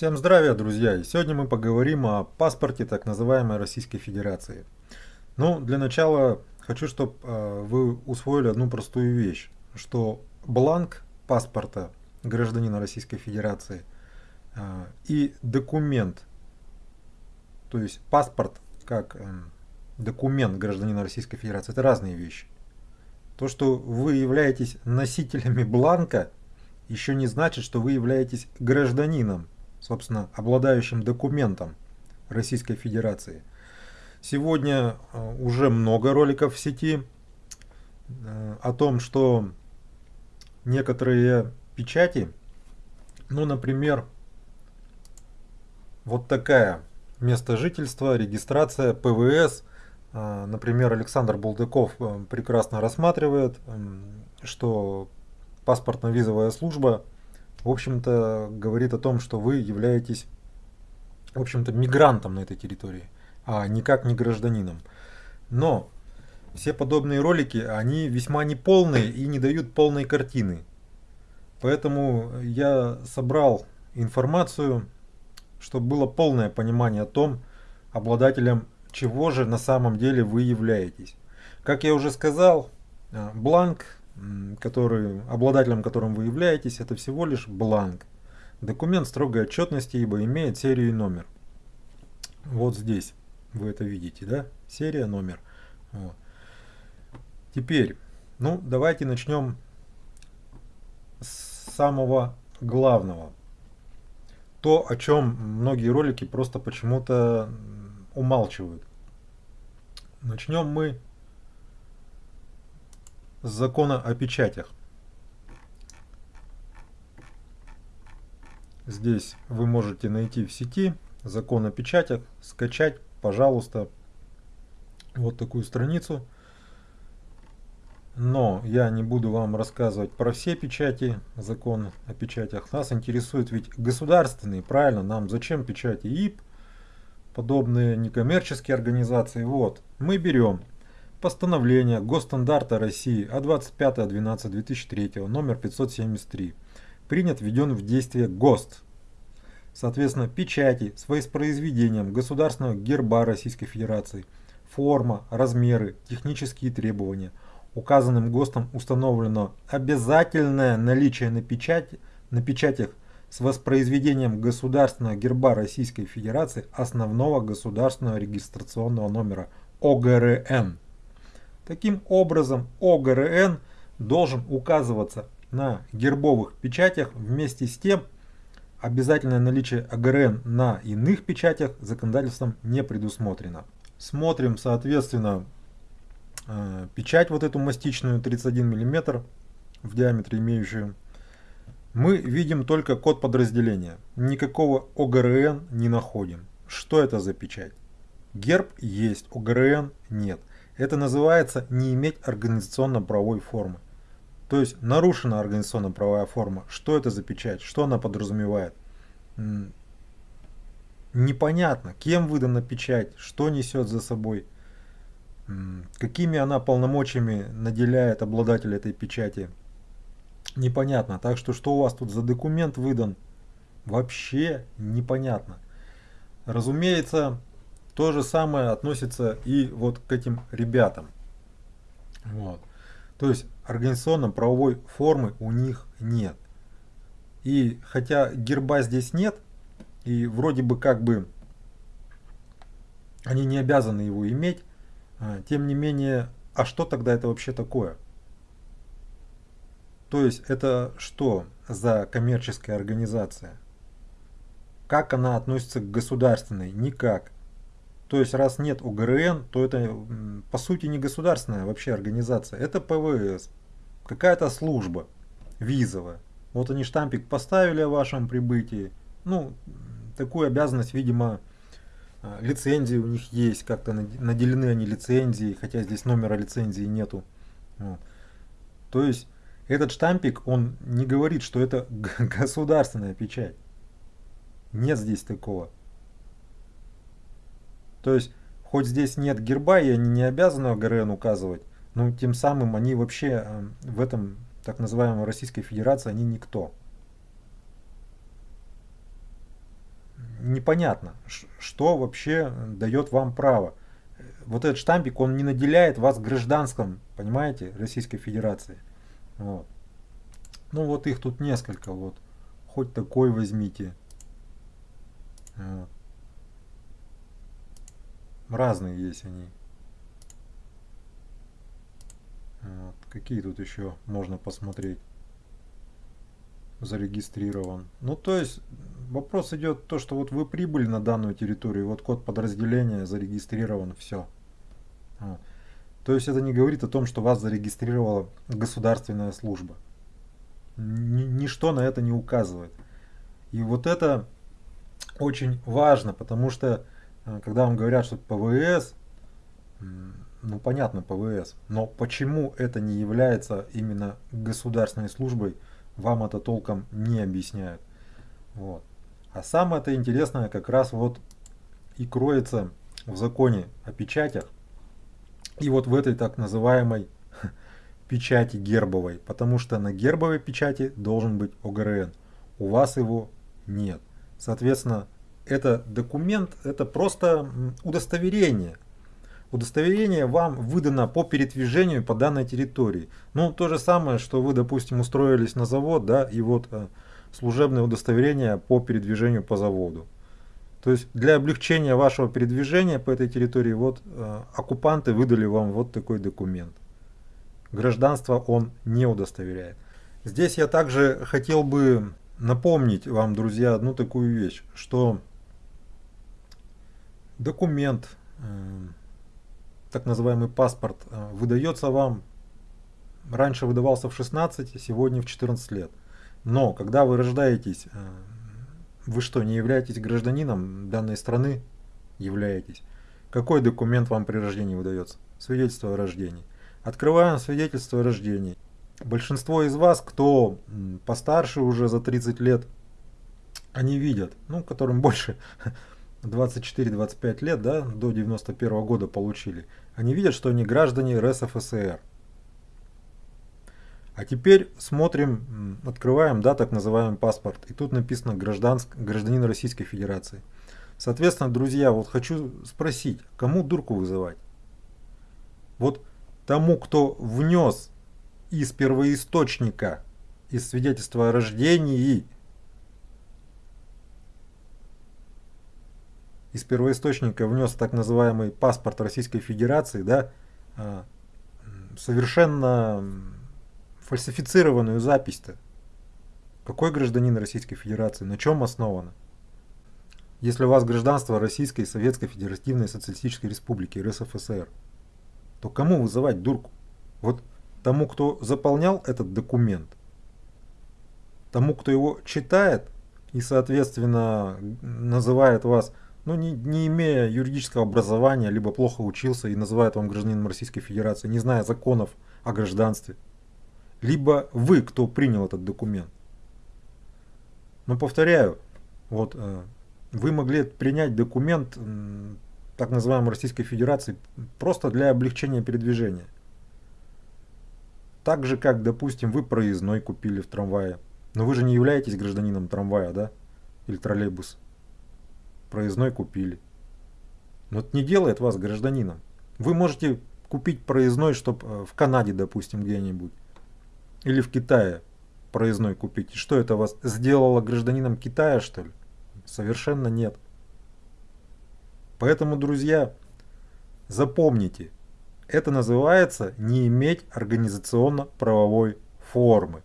Всем здравия, друзья! И сегодня мы поговорим о паспорте так называемой Российской Федерации. Ну, для начала хочу, чтобы э, вы усвоили одну простую вещь, что бланк паспорта гражданина Российской Федерации э, и документ, то есть паспорт как э, документ гражданина Российской Федерации, это разные вещи. То, что вы являетесь носителями бланка, еще не значит, что вы являетесь гражданином собственно, обладающим документом Российской Федерации. Сегодня э, уже много роликов в сети э, о том, что некоторые печати, ну, например, вот такая место жительства, регистрация, ПВС, э, например, Александр Булдыков прекрасно рассматривает, что паспортно-визовая служба – в общем-то, говорит о том, что вы являетесь, в общем-то, мигрантом на этой территории, а никак не гражданином. Но все подобные ролики, они весьма неполные и не дают полной картины. Поэтому я собрал информацию, чтобы было полное понимание о том, обладателем чего же на самом деле вы являетесь. Как я уже сказал, э, бланк который, обладателем которым вы являетесь, это всего лишь бланк. Документ строгой отчетности, ибо имеет серию и номер. Вот здесь вы это видите, да? Серия, номер. Вот. Теперь, ну, давайте начнем с самого главного. То, о чем многие ролики просто почему-то умалчивают. Начнем мы закона о печатях. Здесь вы можете найти в сети закон о печатях, скачать, пожалуйста, вот такую страницу. Но я не буду вам рассказывать про все печати, закон о печатях. Нас интересует ведь государственные, правильно, нам зачем печати ИП, подобные некоммерческие организации. Вот, мы берем Постановление Госстандарта России от 25.12.2003 номер 573 принят, введен в действие ГОСТ. Соответственно, печати с воспроизведением государственного герба Российской Федерации, форма, размеры, технические требования. Указанным ГОСТом установлено обязательное наличие на, печати, на печатях с воспроизведением государственного герба Российской Федерации основного государственного регистрационного номера ОГРН. Таким образом, ОГРН должен указываться на гербовых печатях вместе с тем, обязательное наличие ОГРН на иных печатях законодательством не предусмотрено. Смотрим, соответственно, э, печать вот эту мастичную 31 мм в диаметре имеющую. Мы видим только код подразделения. Никакого ОГРН не находим. Что это за печать? Герб есть, ОГРН нет. Это называется не иметь организационно-правовой формы. То есть нарушена организационно-правовая форма. Что это за печать? Что она подразумевает? Непонятно, кем выдана печать, что несет за собой, какими она полномочиями наделяет обладателя этой печати. Непонятно. Так что, что у вас тут за документ выдан, вообще непонятно. Разумеется, то же самое относится и вот к этим ребятам. Вот. То есть организационно-правовой формы у них нет. И хотя герба здесь нет, и вроде бы как бы они не обязаны его иметь, а, тем не менее, а что тогда это вообще такое? То есть это что за коммерческая организация? Как она относится к государственной? Никак. То есть раз нет УГРН, то это по сути не государственная вообще организация, это ПВС, какая-то служба визовая. Вот они штампик поставили о вашем прибытии, ну такую обязанность, видимо, а, лицензии у них есть, как-то наделены они лицензией, хотя здесь номера лицензии нету. Вот. То есть этот штампик, он не говорит, что это государственная печать. Нет здесь такого. То есть, хоть здесь нет герба, и они не обязаны ГРН указывать, но тем самым они вообще э, в этом так называемой Российской Федерации, они никто. непонятно, что вообще дает вам право. Вот этот штампик, он не наделяет вас гражданском, понимаете, Российской Федерации. Вот. Ну вот их тут несколько, вот. Хоть такой возьмите. Вот. Разные есть они. Вот. Какие тут еще можно посмотреть? Зарегистрирован. Ну то есть вопрос идет то, что вот вы прибыли на данную территорию, вот код подразделения зарегистрирован, все. Вот. То есть это не говорит о том, что вас зарегистрировала государственная служба. Ничто на это не указывает. И вот это очень важно, потому что когда вам говорят, что ПВС, ну понятно ПВС, но почему это не является именно государственной службой, вам это толком не объясняют. Вот. А самое это интересное как раз вот и кроется в законе о печатях и вот в этой так называемой печати гербовой, потому что на гербовой печати должен быть ОГРН. У вас его нет. Соответственно, это документ, это просто удостоверение – удостоверение вам выдано по передвижению по данной территории. Ну, то же самое, что вы, допустим, устроились на завод, да, и вот э, служебное удостоверение по передвижению по заводу. То есть для облегчения вашего передвижения по этой территории, вот э, оккупанты выдали вам вот такой документ. Гражданство он не удостоверяет. Здесь я также хотел бы напомнить вам, друзья, одну такую вещь, что документ, э, так называемый паспорт э, выдается вам, раньше выдавался в 16, сегодня в 14 лет. Но когда вы рождаетесь, э, вы что, не являетесь гражданином данной страны? Являетесь. Какой документ вам при рождении выдается? Свидетельство о рождении. Открываем свидетельство о рождении. Большинство из вас, кто постарше уже за 30 лет, они видят, ну, которым больше 24-25 лет, да, до 91 -го года получили, они видят, что они граждане РСФСР. А теперь смотрим, открываем, да, так называемый паспорт, и тут написано гражданск, гражданин Российской Федерации. Соответственно, друзья, вот хочу спросить, кому дурку вызывать? Вот тому, кто внес из первоисточника, из свидетельства о рождении из первоисточника внес так называемый паспорт Российской Федерации, да, а, совершенно фальсифицированную запись-то. Какой гражданин Российской Федерации? На чем основано? Если у вас гражданство Российской Советской Федеративной Социалистической Республики РСФСР, то кому вызывать дурку? Вот тому, кто заполнял этот документ, тому, кто его читает и, соответственно, называет вас ну, не, не имея юридического образования, либо плохо учился и называет вам гражданином Российской Федерации, не зная законов о гражданстве, либо вы, кто принял этот документ. Но повторяю, вот э, вы могли принять документ так называемой Российской Федерации просто для облегчения передвижения. Так же, как, допустим, вы проездной купили в трамвае. Но вы же не являетесь гражданином трамвая, да? Или троллейбуса проездной купили. Но это не делает вас гражданином. Вы можете купить проездной, чтобы э, в Канаде, допустим, где-нибудь. Или в Китае проездной купить. И что это вас сделало гражданином Китая, что ли? Совершенно нет. Поэтому, друзья, запомните, это называется не иметь организационно-правовой формы.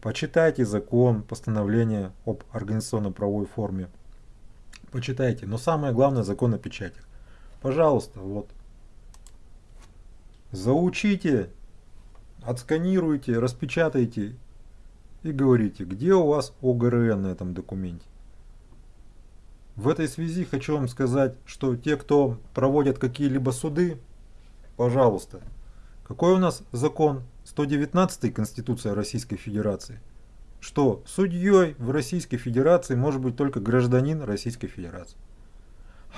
Почитайте закон, постановление об организационно-правовой форме почитайте. Но самое главное закон о печатях. Пожалуйста, вот. Заучите, отсканируйте, распечатайте и говорите, где у вас ОГРН на этом документе. В этой связи хочу вам сказать, что те, кто проводят какие-либо суды, пожалуйста, какой у нас закон? 119 Конституция Российской Федерации – что судьей в Российской Федерации может быть только гражданин Российской Федерации.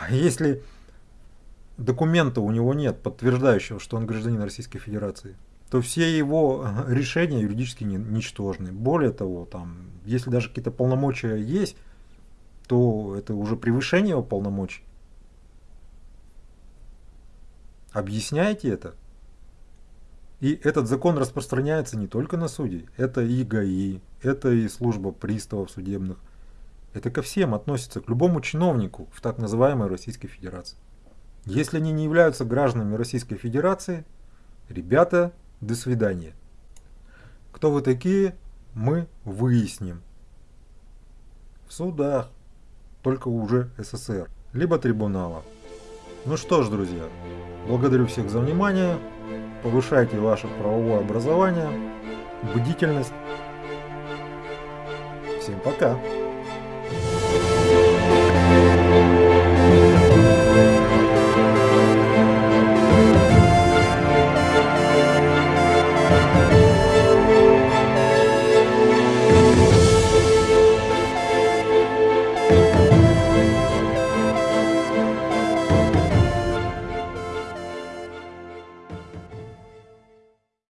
А если документа у него нет, подтверждающего, что он гражданин Российской Федерации, то все его решения юридически ничтожны. Более того, там, если даже какие-то полномочия есть, то это уже превышение его полномочий. Объясняйте это. И этот закон распространяется не только на судей, это и ГАИ, это и служба приставов судебных. Это ко всем относится, к любому чиновнику в так называемой Российской Федерации. Если они не являются гражданами Российской Федерации, ребята, до свидания. Кто вы такие, мы выясним. В судах, только уже СССР, либо трибунала. Ну что ж, друзья, благодарю всех за внимание повышайте ваше правовое образование, бдительность. Всем пока!